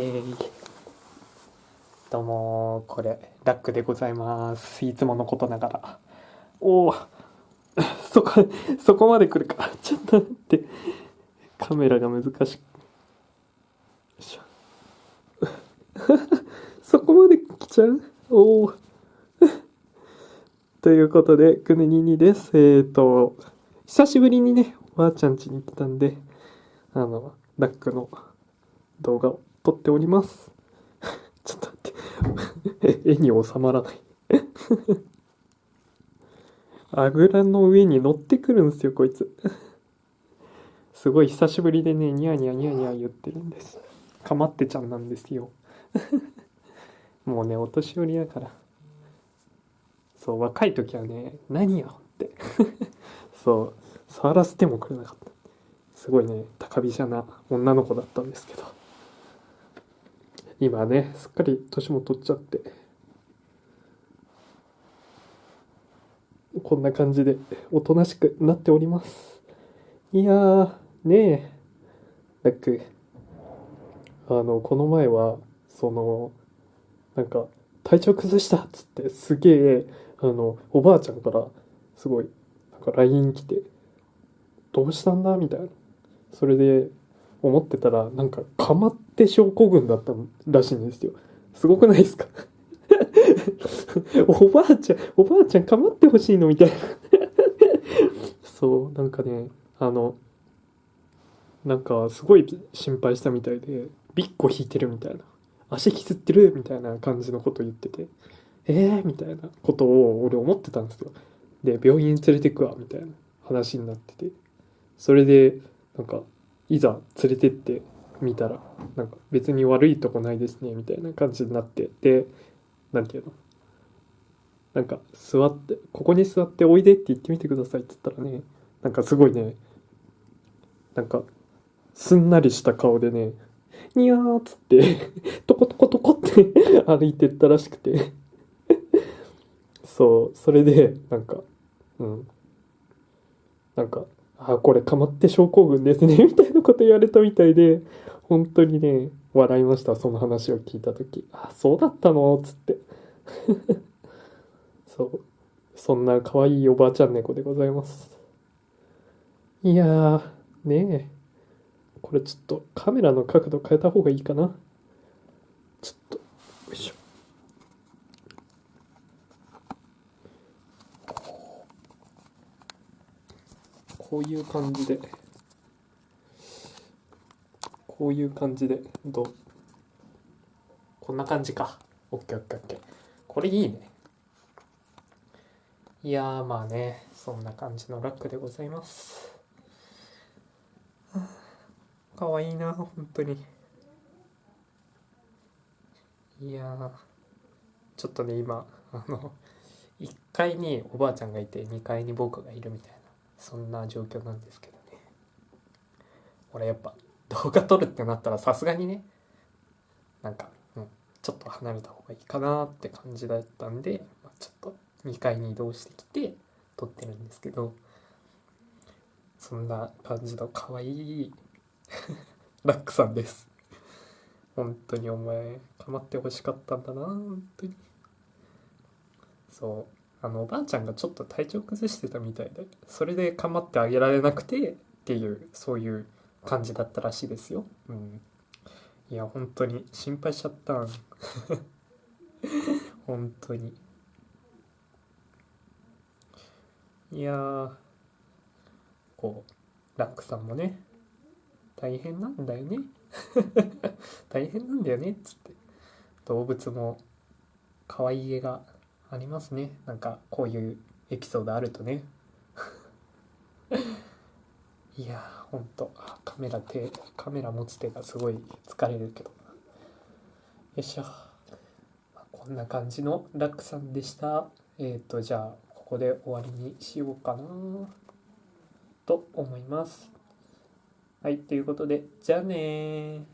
ケーどうもこれラックでございます。いつものことながら。おお そこそこまで来るか。ちょっと待って。カメラが難しく そこまで来ちゃう？おおということでくねににです。えっ、ー、と久しぶりにねおばあちゃん家に来たんであのラックの動画を撮っております。ちょっと待って。絵に収まらない あぐらの上に乗ってくるんですよ、こいつ。すごい久しぶりでね、ニヤニヤニヤニヤ言ってるんです。かまってちゃんなんですよ。もうね、お年寄りだから。そう、若い時はね、何よって。そう、触らせてもくれなかった。すごいね、高飛車な女の子だったんですけど。今ねすっかり年も取っちゃって。こんな感じでおとなしくなっております。いやーねえ。ラック。あのこの前はそのなんか体調崩したっつってすげえあのおばあちゃんからすごいなんか LINE 来て「どうしたんだ?」みたいな。それで思ってたらなんかかまって症候群だったらしいんですよ。すごくないですか？おばあちゃんおばあちゃんかまってほしいのみたいな。そうなんかねあのなんかすごい心配したみたいでビッコ引いてるみたいな。足きずってるみたいな感じのこと言ってて。えーみたいな。ことを俺思ってたんですよ。で病院連れてくわみたいな話になってて。それでなんかいざ連れてってみたらなんか別に悪いとこないですねみたいな感じになってで何て言うの？なんか座ってここに座っておいでって言ってみてくださいって言ったらねなんかすごいねなんかすんなりした顔でねにゃーっつってトコトコトコって歩いてったらしくて。そうそれでなんかうん。なんかあ、これかまって症候群ですね みたいなこと言われたみたいで、本当にね、笑いました、その話を聞いた時。あ、そうだったの？つって。そう。そんな可愛いおばあちゃん猫でございます。いやー、ねえ。これちょっとカメラの角度変えた方がいいかな。ちょっと、よいしょ。こういう感じで。こういう感じで。どう？こんな感じか。OKOKOK これいいね。いやーまあね。そんな感じのラックでございます。かわいいな本当に。いやちょっとね今あの1階におばあちゃんがいて2階に僕がいるみたいな。そんな状況なんですけどね。俺やっぱ動画撮るってなったらさすがにねなんか、うん、ちょっと離れた方がいいかなって感じだったんで、まあ、ちょっと2階に移動してきて撮ってるんですけどそんな感じの可愛い ラックさんです。本当にお前かまってほしかったんだな本当に。そう。あのおばあちゃんがちょっと体調崩してたみたいでそれで構ってあげられなくてっていうそういう感じだったらしいですよ。うん、いや本当に心配しちゃった。ん 本当に。いやこうラックさんもね大変なんだよね。大変なんだよね っつって。動物も可愛い絵がありますね。なんかこういうエピソードあるとね。いやーほんとカメラ手カメラ持つ手がすごい疲れるけど。よいしょ、まあ、こんな感じのラックさんでした。えっ、ー、とじゃあここで終わりにしようかな。と思います。はいということでじゃあね